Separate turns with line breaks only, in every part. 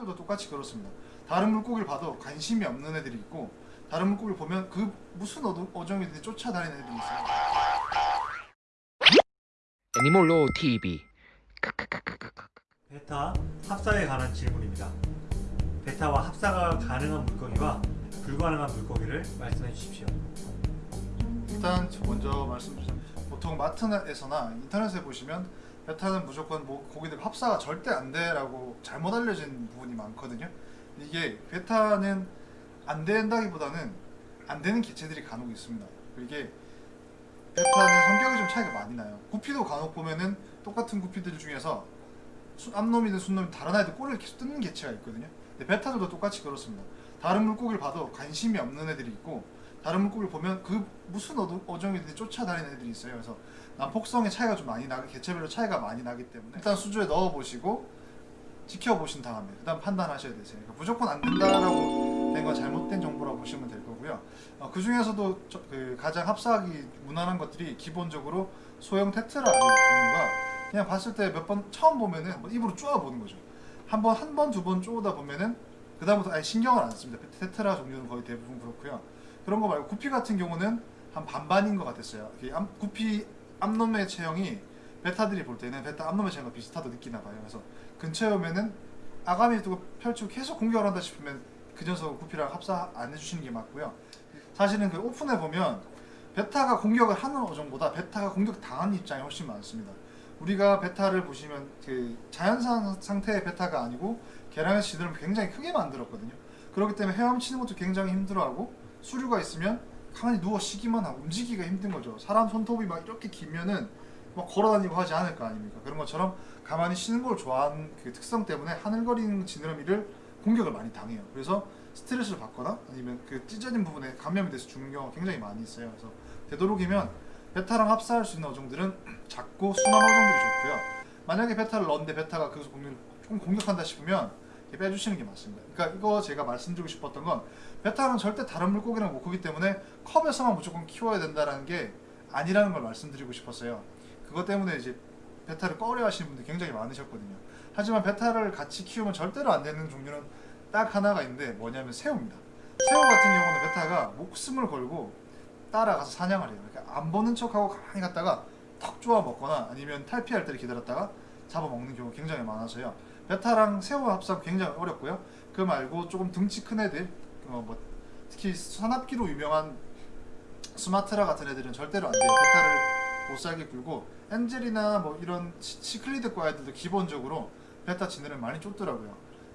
베타들도 똑같이 그렇습니다. 다른 물고기를 봐도 관심이 없는 애들이 있고 다른 물고기를 보면 그 무슨 어종, 어종이든지 쫓아다니는 애들이 있어요.
애니몰로 TV
베타 합사에 관한 질문입니다. 베타와 합사가 가능한 물고기와 불가능한 물고기를 말씀해 주십시오.
일단 먼저 말씀드리자면 보통 마트에서나 인터넷에 보시면 베타는 무조건 뭐 고기들 합사가 절대 안 돼라고 잘못 알려진 부분이 많거든요. 이게 베타는 안 된다기보다는 안 되는 개체들이 간혹 있습니다. 이게 베타는 성격이 좀 차이가 많이 나요. 구피도 간혹 보면은 똑같은 구피들 중에서 수- 암놈이든 순놈이든 다른 아이들 꼬리를 계속 뜯는 개체가 있거든요. 근데 베타들도 똑같이 그렇습니다. 다른 물고기를 봐도 관심이 없는 애들이 있고 다른 물고기를 보면 그 무슨 어종- 어종이든지 쫓아다니는 애들이 있어요. 그래서 난폭성의 차이가 좀 많이 나기 개체별로 차이가 많이 나기 때문에 일단 수조에 넣어 보시고 지켜보신 다음에 그 다음 판단하셔야 되세요. 그러니까 무조건 안 된다라고 된 건 잘못된 정보라고 보시면 될 거고요. 어, 그 중에서도 저- 그 가장 합사하기 무난한 것들이 기본적으로 소형 테트라 종류가 그냥 봤을 때 몇 번 처음 보면은 입으로 쪼아 보는 거죠. 한 번 한 번 두 번 쪼다 보면은 그 다음부터 아예 신경을 안 씁니다. 테트라 종류는 거의 대부분 그렇고요. 그런 거 말고 구피 같은 경우는 한 반반인 것 같았어요. 구피 암놈의 체형이 베타들이 볼 때는 베타 암놈의 체형과 비슷하다 느끼나 봐요. 그래서 근처에 오면은 아가미 두고 펼치고 계속 공격을 한다 싶으면 그 녀석 구피랑 합사 안 해주시는 게 맞고요. 사실은 그 오픈해 보면 베타가 공격을 하는 어종보다 베타가 공격 당하는 입장이 훨씬 많습니다. 우리가 베타를 보시면 그 자연산 상태의 베타가 아니고 계량에서 지들을 굉장히 크게 만들었거든요. 그렇기 때문에 헤엄치는 것도 굉장히 힘들어하고 수류가 있으면 가만히 누워 쉬기만 하고 움직이기가 힘든 거죠. 사람 손톱이 막 이렇게 길면은 막 걸어다니고 하지 않을 거 아닙니까? 그런 것처럼 가만히 쉬는 걸 좋아하는 그 특성 때문에 하늘거리는 지느러미를 공격을 많이 당해요. 그래서 스트레스를 받거나 아니면 그 찢어진 부분에 감염이 돼서 죽는 경우가 굉장히 많이 있어요. 그래서 되도록이면 베타랑 합사할 수 있는 어종들은 작고 순한 어종들이 좋고요. 만약에 베타를 넣었는데 베타가 공격을 조금 공격한다 싶으면 빼주시는 게 맞습니다. 그러니까 이거 제가 말씀드리고 싶었던 건 베타는 절대 다른 물고기랑 못 크기 때문에 컵에서만 무조건 키워야 된다는 게 아니라는 걸 말씀드리고 싶었어요. 그것 때문에 이제 베타를 꺼려 하시는 분들 굉장히 많으셨거든요. 하지만 베타를 같이 키우면 절대로 안 되는 종류는 딱 하나가 있는데 뭐냐면 새우입니다. 새우 같은 경우는 베타가 목숨을 걸고 따라가서 사냥을 해요. 그러니까 안 보는 척하고 가만히 갔다가 턱 쪼아 먹거나 아니면 탈피할 때를 기다렸다가 잡아먹는 경우가 굉장히 많아서요. 베타랑 새우 합사 굉장히 어렵고요. 그 말고 조금 덩치 큰 애들, 어, 뭐 특히 사납기로 유명한 스마트라 같은 애들은 절대로 안 돼요. 베타를 못 살게 굴고 엔젤이나 뭐 이런 시- 시클리드과 애들도 기본적으로 베타 지네를 많이 쫓더라고요.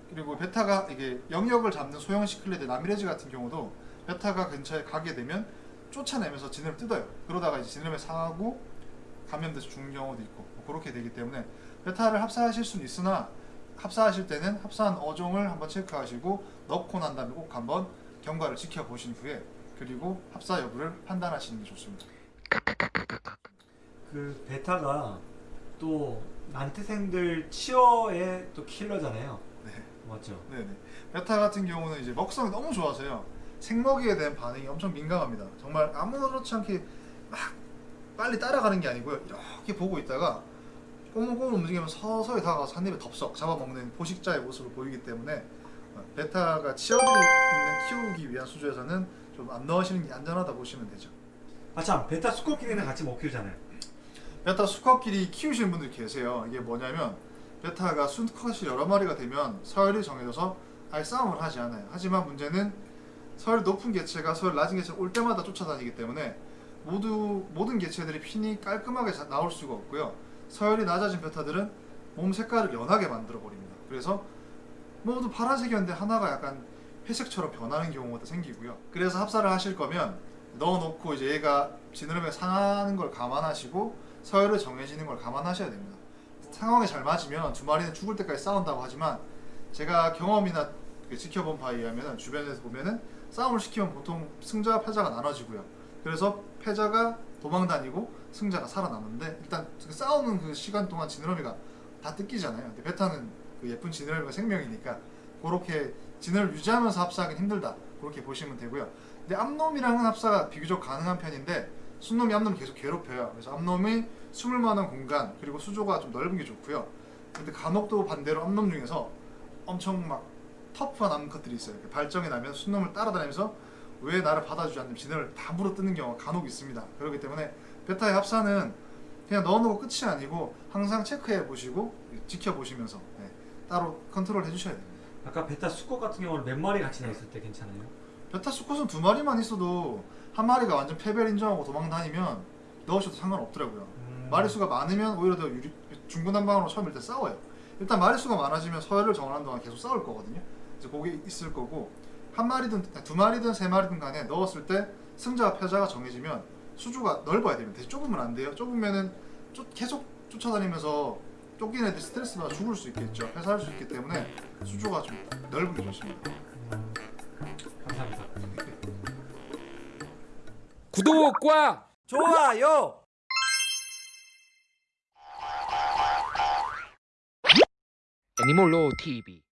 그리고 베타가 이게 영역을 잡는 소형 시클리드 라미레즈 같은 경우도 베타가 근처에 가게 되면 쫓아내면서 지네를 뜯어요. 그러다가 이제 지네를 상하고 감염돼서 죽는 경우도 있고 뭐 그렇게 되기 때문에 베타를 합사하실 수는 있으나 합사하실 때는 합사한 어종을 한번 체크하시고 넣고 난 다음에 꼭 한번 경과를 지켜보신 후에 그리고 합사 여부를 판단하시는 게 좋습니다.
그 베타가 또 난태생들 치어의 또 킬러잖아요.
네.
맞죠?
네네. 베타 같은 경우는 이제 먹성이 너무 좋아서요. 생먹이에 대한 반응이 엄청 민감합니다. 정말 아무렇지 않게 막 빨리 따라가는 게 아니고요. 이렇게 보고 있다가 꼬물꼬물 움직이면 서서히 다가가서 한 입에 덥석 잡아먹는 포식자의 모습을 보이기 때문에 어, 베타가 치어들이 있는 키우기 위한 수조에서는 좀 안 넣으시는 게 안전하다 보시면 되죠.
아참 베타 수컷끼리는 같이 못 키우잖아요.
베타 수컷끼리 키우시는 분들이 계세요. 이게 뭐냐면 베타가 수컷이 여러 마리가 되면 서열이 정해져서 아예 싸움을 하지 않아요. 하지만 문제는 서열이 높은 개체가 서열 낮은 개체가 올 때마다 쫓아다니기 때문에 모두 모든 개체들이 핀이 깔끔하게 자- 나올 수가 없고요. 서열이 낮아진 베타들은 몸 색깔을 연하게 만들어 버립니다. 그래서 모두 파란색이었는데 하나가 약간 회색처럼 변하는 경우가 생기고요. 그래서 합사를 하실 거면 넣어놓고 이제 얘가 지느러미가 상하는 걸 감안하시고 서열을 정해지는 걸 감안하셔야 됩니다. 상황에 잘 맞으면 두 마리는 죽을 때까지 싸운다고 하지만 제가 경험이나 그 지켜본 바에 의하면 주변에서 보면은 싸움을 시키면 보통 승자와 패자가 나눠지고요. 그래서 패자가 도망 다니고 승자가 살아남는데 일단 그 싸우는 그 시간 동안 지느러미가 다 뜯기잖아요. 근데 베타는 그 예쁜 지느러미가 생명이니까 그렇게 지느러미 유지하면서 합사하기는 힘들다. 그렇게 보시면 되고요. 근데 암놈이랑은 합사가 비교적 가능한 편인데 숫놈이 암놈을 계속 괴롭혀요. 그래서 암놈이 숨을 만한 공간 그리고 수조가 좀 넓은 게 좋고요. 근데 간혹 또 반대로 암놈 중에서 엄청 막 터프한 암컷들이 있어요. 이렇게 발정이 나면 숫놈을 따라다니면서 왜 나를 받아주지 않느냐 지느러미 다 물어뜯는 경우가 간혹 있습니다. 그렇기 때문에 베타의 합사는 그냥 넣어놓고 끝이 아니고 항상 체크해 보시고 지켜보시면서 네, 따로 컨트롤 해주셔야 됩니다.
아까 베타 수컷 같은 경우는 몇 마리 같이 놔 있을 때 괜찮아요?
베타 수컷은 두 마리만 있어도 한 마리가 완전 패배를 인정하고 도망 다니면 넣으셔도 상관없더라고요.
음.
마리수가 많으면 오히려 더 유리, 중구난방으로 처음일 때 싸워요. 일단 마리수가 많아지면 서열을 정하는 동안 계속 싸울 거거든요. 이제 그게 있을 거고 한 마리든 두 마리든 세 마리든 간에 넣었을 때 승자와 패자가 정해지면 수주가 넓어야 됩니다. 좁으면 안 돼요. 좁으면은 쫓, 계속 쫓아다니면서 쫓긴 애들 스트레스 받아 죽을 수 있겠죠. 회사할 수 있기 때문에 수주가 좀 넓은 게 좋습니다.
음. 감사합니다.
구독과
좋아요.
애니몰로 TV